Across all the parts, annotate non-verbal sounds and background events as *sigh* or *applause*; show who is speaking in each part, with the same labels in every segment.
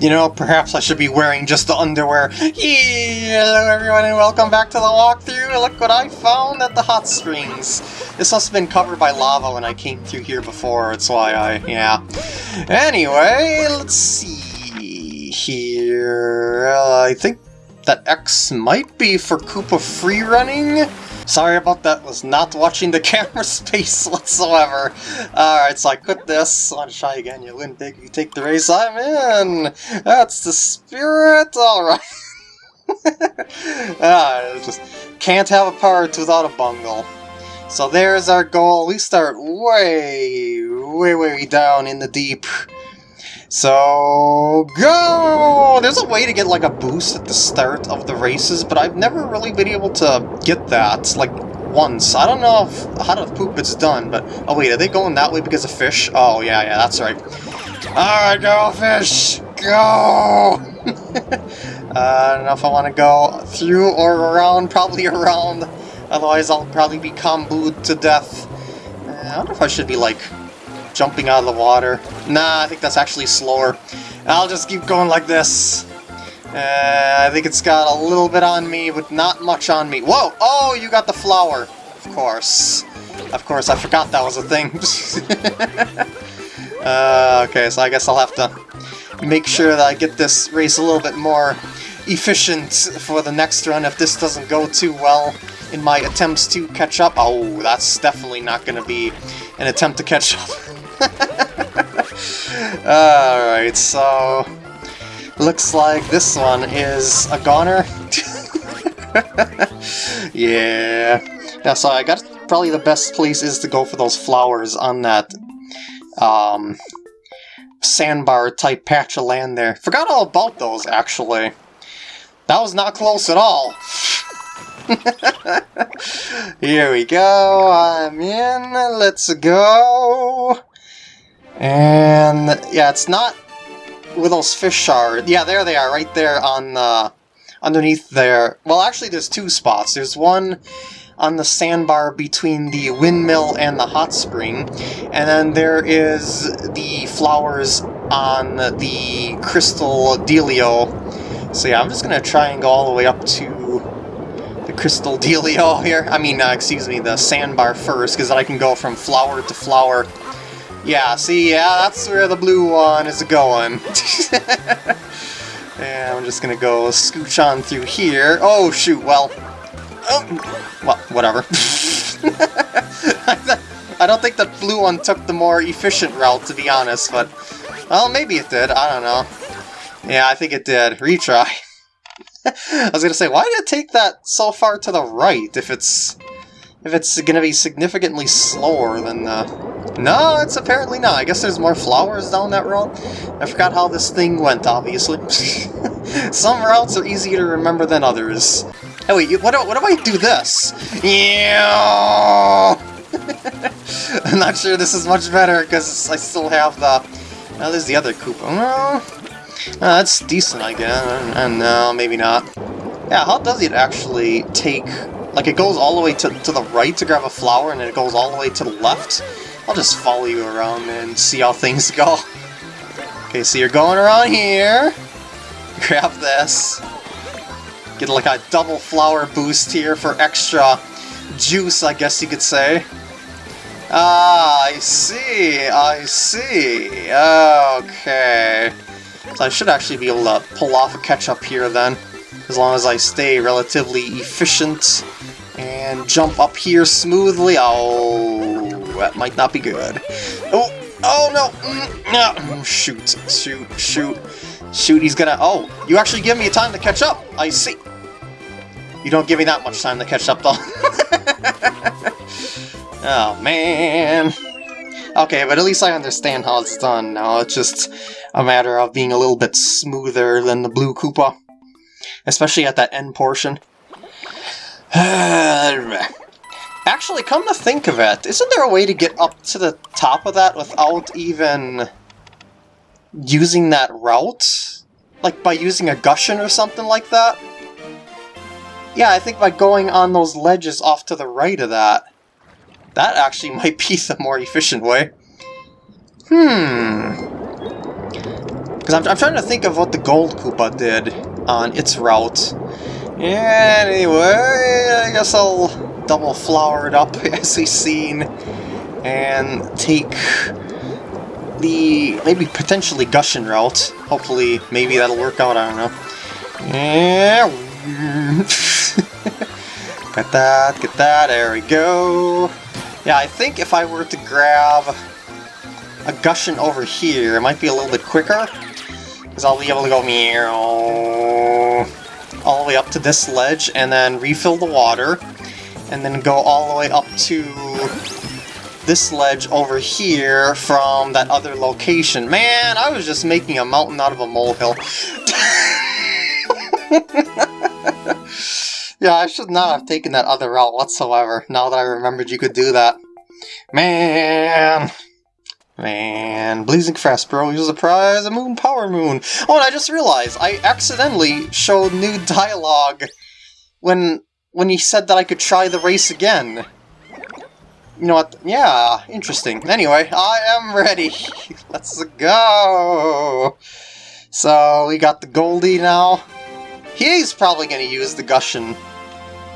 Speaker 1: You know, perhaps I should be wearing just the underwear. Hello everyone and welcome back to the walkthrough. Look what I found at the hot springs. This must have been covered by lava when I came through here before, that's why I, yeah. Anyway, let's see here. Uh, I think that X might be for Koopa free running. Sorry about that, was not watching the *laughs* camera space whatsoever. Alright, so I quit this. I want to try again. You win big, you take the race, I'm in! That's the spirit! Alright. *laughs* ah, just can't have a part without a bungle. So there's our goal. We start way, way, way down in the deep. So, go! There's a way to get like a boost at the start of the races, but I've never really been able to get that, like, once. I don't know if, how to poop it's done, but... Oh wait, are they going that way because of fish? Oh, yeah, yeah, that's right. Alright, go, fish! Go! *laughs* uh, I don't know if I want to go through or around, probably around. Otherwise, I'll probably be kombued to death. Uh, I wonder if I should be, like, jumping out of the water. Nah, I think that's actually slower. I'll just keep going like this. Uh, I think it's got a little bit on me, but not much on me. Whoa! Oh, you got the flower. Of course. Of course, I forgot that was a thing. *laughs* uh, okay, so I guess I'll have to make sure that I get this race a little bit more efficient for the next run if this doesn't go too well in my attempts to catch up. Oh, that's definitely not going to be an attempt to catch up. *laughs* *laughs* Alright, so... Looks like this one is a goner. *laughs* yeah. Yeah, so I got probably the best place is to go for those flowers on that um, sandbar type patch of land there. Forgot all about those, actually. That was not close at all. *laughs* Here we go, I'm in, let's go. And yeah, it's not where those fish are. Yeah, there they are, right there on the underneath there. Well, actually, there's two spots. There's one on the sandbar between the windmill and the hot spring, and then there is the flowers on the crystal dealio. So yeah, I'm just gonna try and go all the way up to the crystal *laughs* dealio here. I mean, uh, excuse me, the sandbar first, because then I can go from flower to flower. Yeah, see, yeah, that's where the blue one is going. *laughs* and I'm just gonna go scooch on through here. Oh, shoot, well... Oh, well, whatever. *laughs* I don't think the blue one took the more efficient route, to be honest, but... Well, maybe it did, I don't know. Yeah, I think it did. Retry. *laughs* I was gonna say, why did it take that so far to the right if it's if it's gonna be significantly slower than the... No, it's apparently not. I guess there's more flowers down that road. I forgot how this thing went, obviously. *laughs* Some routes are easier to remember than others. Hey, wait, what, what if I do this? Yeah. *laughs* I'm not sure this is much better, because I still have the... Now there's the other Koopa. Oh, uh, that's decent, I guess. And no, maybe not. Yeah, how does it actually take... Like, it goes all the way to, to the right to grab a flower, and then it goes all the way to the left? I'll just follow you around and see how things go. Okay, so you're going around here. *laughs* Grab this. Get like a double flower boost here for extra juice, I guess you could say. Ah, I see, I see. Okay. So I should actually be able to pull off a catch-up here then, as long as I stay relatively efficient and jump up here smoothly. Oh, that might not be good. Oh, oh no, mm, no, mm, shoot, shoot, shoot, shoot, he's gonna, oh, you actually give me a time to catch up, I see. You don't give me that much time to catch up though. *laughs* oh man. Okay, but at least I understand how it's done now. It's just a matter of being a little bit smoother than the Blue Koopa. Especially at that end portion. *sighs* Actually, come to think of it, isn't there a way to get up to the top of that without even using that route? Like by using a Gushen or something like that? Yeah, I think by going on those ledges off to the right of that. That actually *laughs* might be the more efficient way. Hmm. Because I'm, I'm trying to think of what the Gold Koopa did on its route. Anyway, I guess I'll double flower it up *laughs* as we've seen and take the maybe potentially Gushen route. Hopefully, maybe that'll work out, I don't know. Yeah. *laughs* get that, get that, there we go. Yeah, I think if I were to grab a Gushen over here, it might be a little bit quicker. Because I'll be able to go meow all the way up to this ledge and then refill the water. And then go all the way up to this ledge over here from that other location. Man, I was just making a mountain out of a molehill. *laughs* yeah, I should not have taken that other route whatsoever, now that I remembered you could do that. Man! Man, Blazing Fast Bro uses a prize, a Moon Power Moon. Oh, and I just realized, I accidentally showed new dialogue when when he said that I could try the race again. You know what? Yeah, interesting. Anyway, I am ready. *laughs* Let's go. So, we got the Goldie now. He's probably going to use the Gushen.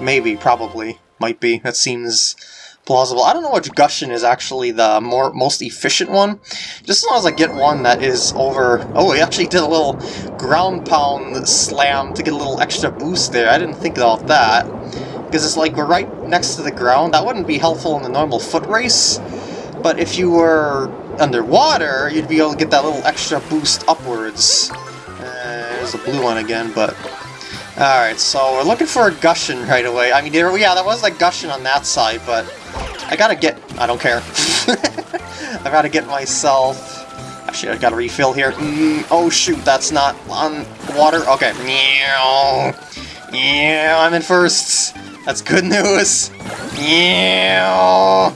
Speaker 1: Maybe, probably. Might be. That seems plausible. I don't know which Gushen is actually the more most efficient one. Just as long as I get one that is over... Oh, he actually did a little ground pound slam to get a little extra boost there. I didn't think about that because it's like we're right next to the ground. That wouldn't be helpful in the normal foot race, but if you were underwater, you'd be able to get that little extra boost upwards. Uh, there's a blue one again, but... Alright, so we're looking for a Gushen right away. I mean, yeah, that was like Gushen on that side, but I gotta get... I don't care. *laughs* I gotta get myself... Actually, I gotta refill here. Mm, oh shoot, that's not on water. Okay. Yeah, I'm in first. That's good news! Yeah.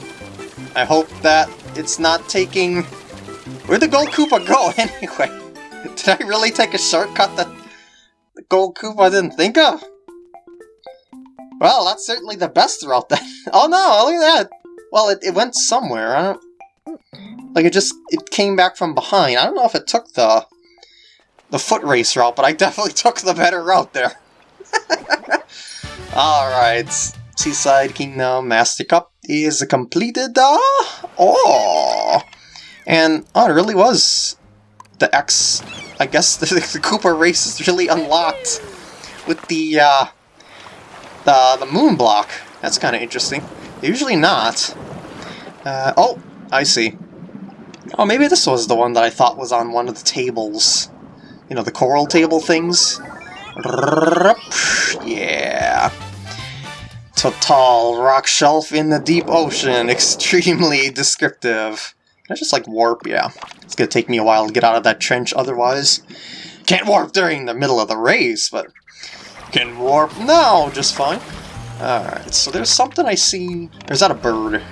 Speaker 1: I hope that it's not taking... Where'd the Gold Koopa go, *laughs* anyway? Did I really take a shortcut that the Gold Koopa didn't think of? Well, that's certainly the best route then. *laughs* oh no, look at that! Well, it, it went somewhere, I don't... Like, it just, it came back from behind. I don't know if it took the, the foot race route, but I *laughs* definitely took the better route there. *laughs* Alright, Seaside Kingdom Master Cup is completed. Uh, oh! And, oh, it really was the X... I guess the, the Koopa race is really unlocked with the, uh, the, the moon block. That's kind of interesting. Usually not. Uh, oh, I see. Oh, maybe this was the one that I thought was on one of the tables. You know, the coral table things? Yeah. Total rock shelf in the deep ocean. *laughs* Extremely descriptive. Can I just, like, warp? Yeah. It's gonna take me a while to get out of that trench otherwise. Can't warp during the middle of the race, but can warp now just fine. Alright, so there's something I see... Is that a bird?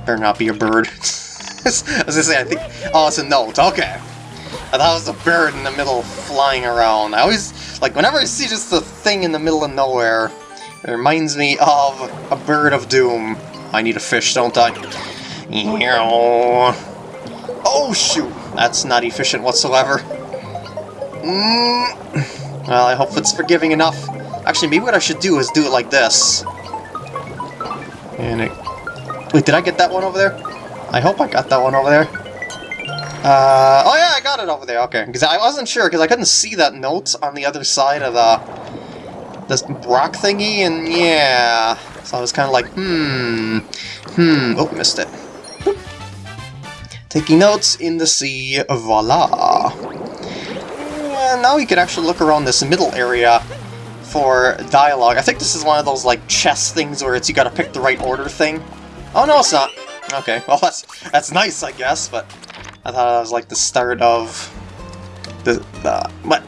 Speaker 1: Better not be a bird. *laughs* I was gonna say, I think... Oh, it's a note. Okay. I thought it was a bird in the middle flying around. I always, like, whenever I see just a thing in the middle of nowhere, it reminds me of a bird of doom. I need a fish, don't I? Oh, shoot! That's not efficient whatsoever. Mm. Well, I hope it's forgiving enough. Actually, maybe what I should do is do it like this. And it... Wait, did I get that one over there? I hope I got that one over there. Uh, oh yeah, I got it over there, okay. Because I wasn't sure, because I couldn't see that note on the other side of the this rock thingy, and yeah. So I was kind of like, hmm, hmm, oh, missed it. Taking notes in the sea, voila. And now we can actually look around this middle area for dialogue. I think this is one of those, like, chess things where it's you gotta pick the right order thing. Oh, no, it's not. Okay, well, that's, that's nice, I guess, but I thought that was like the start of the, the what?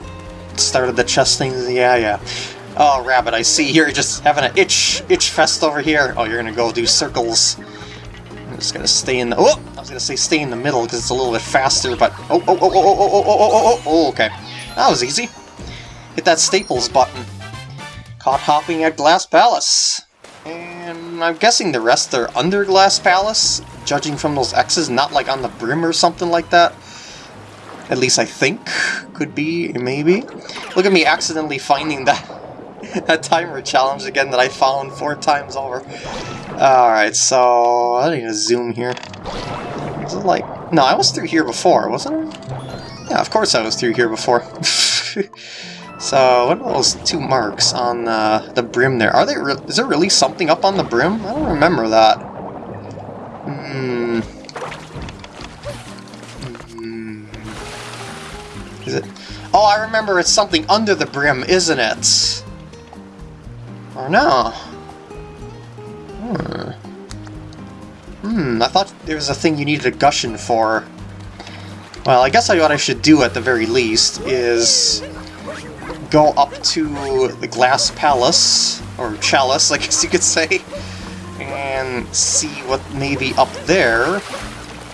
Speaker 1: Start of the chess things? Yeah, yeah. Oh, Rabbit, I see you're just having an itch, itch fest over here. Oh, you're gonna go do circles. I'm just gonna stay in the, oh! I was gonna say stay in the middle because it's a little bit faster, but, oh, oh, oh, oh, oh, oh, oh, oh, oh, oh, okay. That was easy. Hit that Staples button. Caught hopping at Glass Palace. And I'm guessing the rest are under Glass Palace? judging from those X's, not like on the brim or something like that. At least I think. Could be, maybe. Look at me accidentally finding that *laughs* that timer challenge again that I found four times over. Alright, so I need to zoom here. Is it like... No, I was through here before, wasn't I? Yeah, of course I was through here before. *laughs* so, what are those two marks on uh, the brim there? Are they? is there really something up on the brim? I don't remember that. Hmm. hmm. Is it? Oh, I remember it's something under the brim, isn't it? Or no? Hmm. Hmm, I thought there was a thing you needed a Gushen for. Well, I guess I what I should do at the very least is go up to the Glass Palace, or Chalice, *laughs* I guess you could say, and see what may be up there,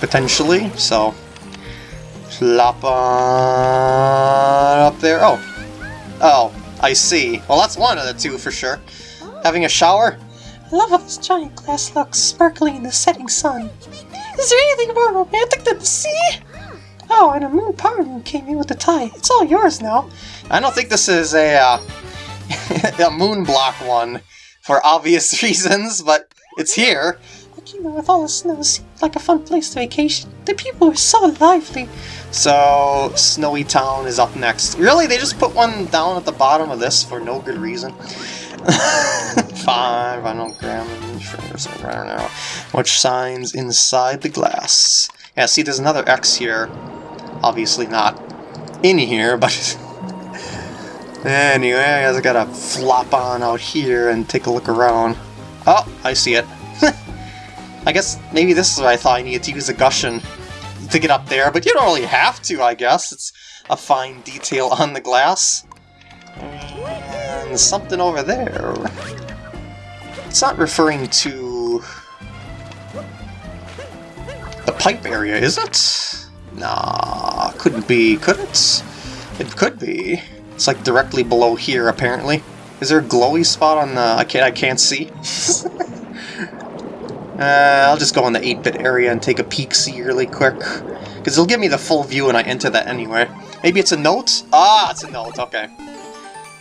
Speaker 1: potentially. So, plop on up there. Oh. Oh, I see. Well, that's one of the two for sure. Oh. Having a shower?
Speaker 2: I love how this giant glass looks sparkling in the setting sun. Is there anything more romantic than the sea? Oh, and a moon moon came in with the tie. It's all yours now.
Speaker 1: I don't think this is a, uh, *laughs* a moon block one for obvious *laughs* reasons, but it's here.
Speaker 2: Know, with all the snow, seemed like a fun place to vacation. The people were so lively.
Speaker 1: So, Snowy Town is up next. Really? They just put one down at the bottom of this for no good reason? *laughs* Five, I don't grab I don't know. Which signs inside the glass? Yeah, see, there's another X here. Obviously not in here, *laughs* but... anyway, I guess I gotta flop on out here and take a look around. Oh, I see it. *laughs* I guess maybe this is what I thought I needed to use a Gushen to get up there, but you don't really have to, I guess. It's a fine detail on the glass. And something over there. It's not referring to pipe area, is it? Nah, couldn't be, could it? It could be. It's like directly below here, apparently. Is there a glowy spot on the... I can't, I can't see. *laughs* uh, I'll just go in the 8-bit area and take a peek-see really quick. Because it'll give me the full view when I enter that anyway. Maybe it's a note? Ah, it's a note, okay.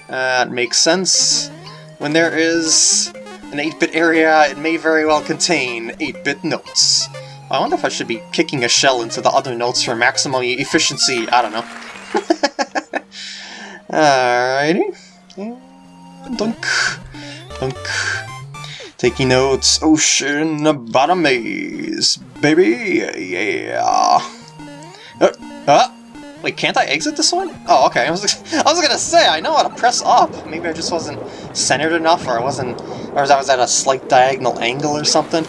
Speaker 1: That makes sense. When there is an 8-bit area, it may very well contain 8-bit notes. I wonder if I should be kicking a shell into the other notes for maximum efficiency. I don't know. *laughs* Alrighty. Dunk. Dunk. Taking notes. Ocean bottom maze. Baby. Yeah. Uh, uh. Wait, can't I exit this one? Oh, okay. I was, *laughs* I was gonna say, I know how to press up. Maybe I just wasn't centered enough, or I wasn't, or I was at a slight diagonal angle or something.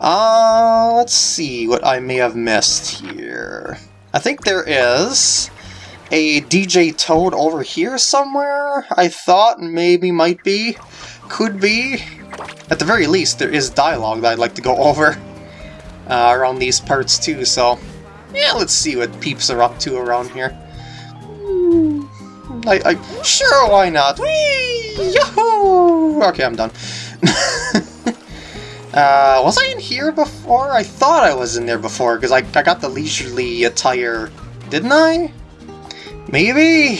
Speaker 1: Uh, let's see what I may have missed here. I think there is a DJ Toad over here somewhere, I thought maybe might be, could be. At the very least, there is dialogue that I'd like to go *laughs* over uh, around these parts too, so yeah, let's see what peeps are up to around here. Hmm, I, I, sure, why not? Whee! Yahoo! Okay, I'm done. *laughs* Uh, was I in here before? I thought I was in there before, because I, I got the leisurely attire, didn't I? Maybe?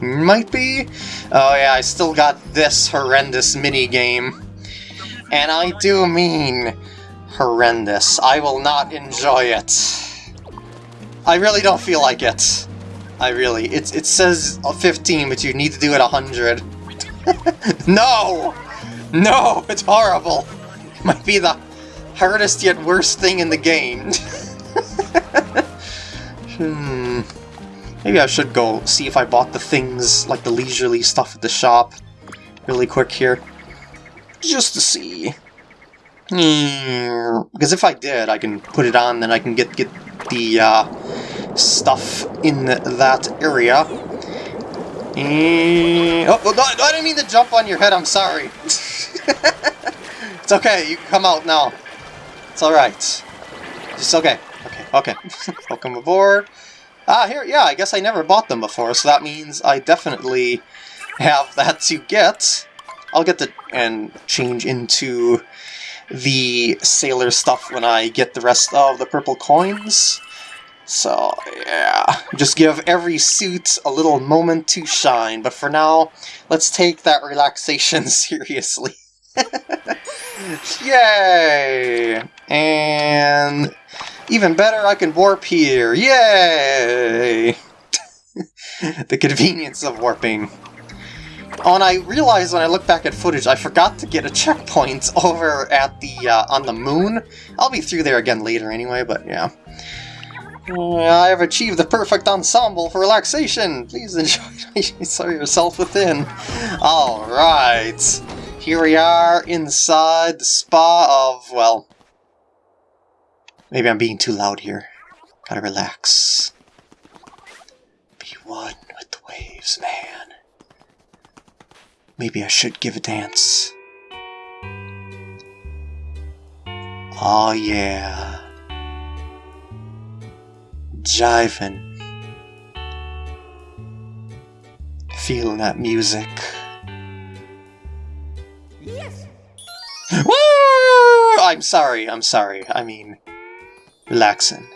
Speaker 1: Might be? Oh yeah, I still got this horrendous mini-game. And I do mean horrendous. I will not enjoy it. I really don't feel like it. I really. It, it says 15, but you need to do it 100. *laughs* no! No! It's horrible! *laughs* might be the hardest yet worst thing in the game. *laughs* hmm. Maybe I should go see if I bought the things, like the leisurely stuff at the shop, really quick here. Just to see. Hmm. Because if I did, I can put it on, then I can get, get the uh, stuff in that area. And... Oh, no, I didn't mean to jump on your head, I'm sorry. *laughs* It's okay, you can come out now. It's alright. It's okay. Okay, okay. *laughs* Welcome aboard. Ah, here, yeah, I guess I never bought them before, so that means I definitely have that to get. I'll get the and change into the sailor stuff when I get the rest of the purple coins. So, yeah. Just give every suit a little moment to shine. But for now, let's take that relaxation *laughs* seriously. *laughs* Yay! And even better, I can warp here. Yay! *laughs* the convenience of warping. Oh, and I realized when I look back at footage, I forgot to get a checkpoint *laughs* over at the, uh, on the moon. I'll be through there again later anyway, but yeah. I have achieved the perfect ensemble for relaxation. Please enjoy yourself within. Alright. Here we are inside the spa of, well... Maybe I'm being too loud here. Gotta relax. Be one with the waves, man. Maybe I should give a dance. Oh yeah. Jiving. Feeling that music. Woo! I'm sorry, I'm sorry. I mean, relaxing.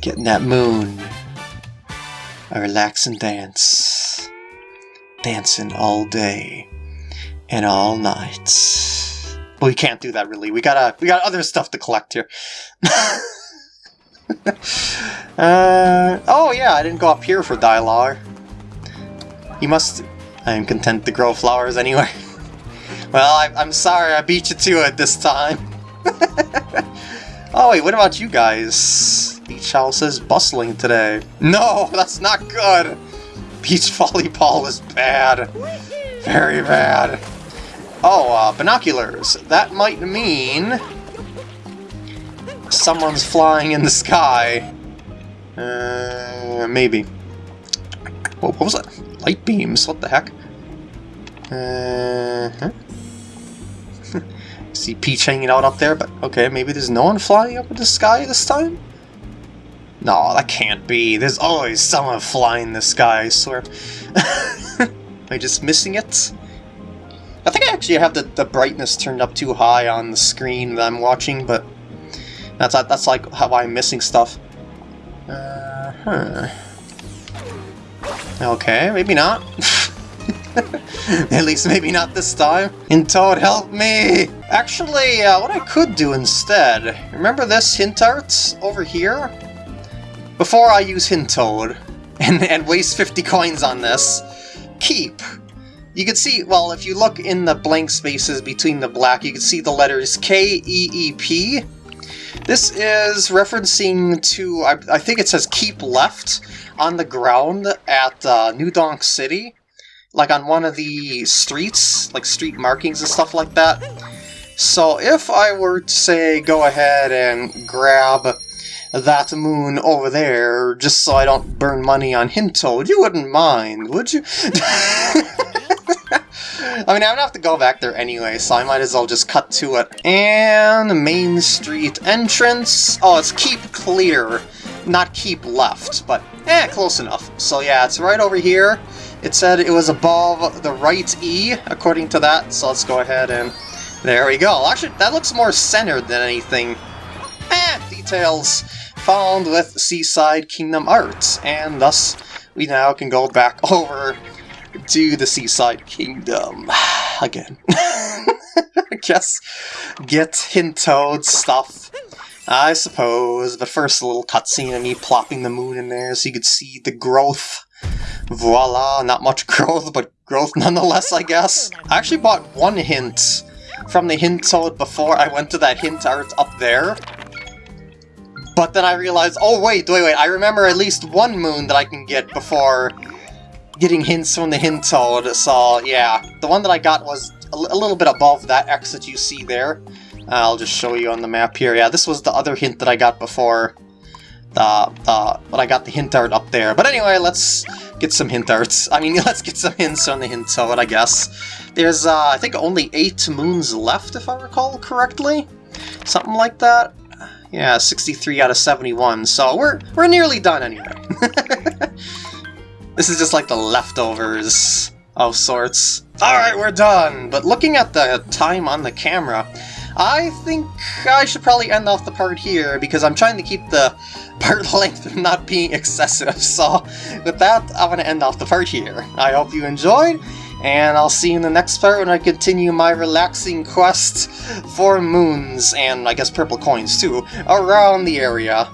Speaker 1: Getting that moon. I relax and dance. Dancing all day and all night. Well, we can't do that really. We gotta, we got other stuff to collect here. *laughs* uh, oh yeah, I didn't go up here for Dylar. You must I am content to grow flowers anyway. *laughs* well, I, I'm sorry I beat you to it this time. *laughs* oh wait, what about you guys? Beach house is bustling today. No, *laughs* that's not good! Beach volleyball is bad. Very bad. Oh, uh, binoculars. That might mean... Someone's flying in the sky. Uh, maybe. What, what was that? Light beams, what the heck? Uh -huh. See Peach hanging out up there, but okay, maybe there's no one flying up in the sky this time? No, that can't be. There's always someone flying in the sky, I swear. *laughs* Am I just missing it? I think I actually have the, the brightness turned up too high on the screen that I'm watching, but that's that's like how I'm missing stuff. Uh huh. Okay, maybe not. *laughs* *laughs* At least maybe not this time. And Toad, help me! Actually, uh, what I could do instead, remember this hint art over here? Before I use Hint Toad *laughs* and, and waste 50 coins on this, keep. You can see, well, if you look in the blank spaces between the black, you can see the letters K-E-E-P. This is referencing to, I, I, think it says keep left on the ground at uh, New Donk City like on one of the streets, like street markings and stuff like that. So if I were to say go ahead and grab that moon over there, just so I don't burn money on Hintoad, you wouldn't mind, would you? *laughs* I mean, I would have to go back there anyway, so I might as well just cut to it. And Main Street entrance. Oh, it's keep clear, not keep left, but eh, close enough. So yeah, it's right over here. It said it was above the right E, according to that, so let's go ahead and... There we go. Actually, that looks more centered than anything. Eh, details found with Seaside Kingdom Arts, and thus we now can go back *laughs* over to the Seaside Kingdom *sighs* again. *laughs* I guess get Hintoad stuff, I suppose, but first a little cutscene of me plopping the moon in there so you could see the growth Voila, not much *laughs* growth, but growth nonetheless, I guess. I actually bought one hint from the hint toad before I went to that hint art up there. But then I realized, oh wait, wait, wait, I remember at least one moon that I can get before getting hints from the hint toad, so yeah. The one that I got was a, a little bit above that X that you see there. I'll just show you on the map here. Yeah, this was the other hint that I got before the, the, but I got the hint art up there. But anyway, let's get some hint arts. I mean, *laughs* let's get some hints on the hint it, I guess. There's, uh, I think, only eight moons left, if I recall correctly. Something like that. Yeah, 63 out of 71, so we're, we're nearly done anyway. *laughs* this is just like the leftovers of sorts. Alright, we're done! But looking at the time on the camera, I think I should probably end off the part here, because I'm trying to keep the *laughs* part length from not being excessive, so with that, I'm going to end off the part here. I hope you enjoyed, and I'll see you in the next part when I continue my relaxing quest for moons, and I guess purple coins too, around the area.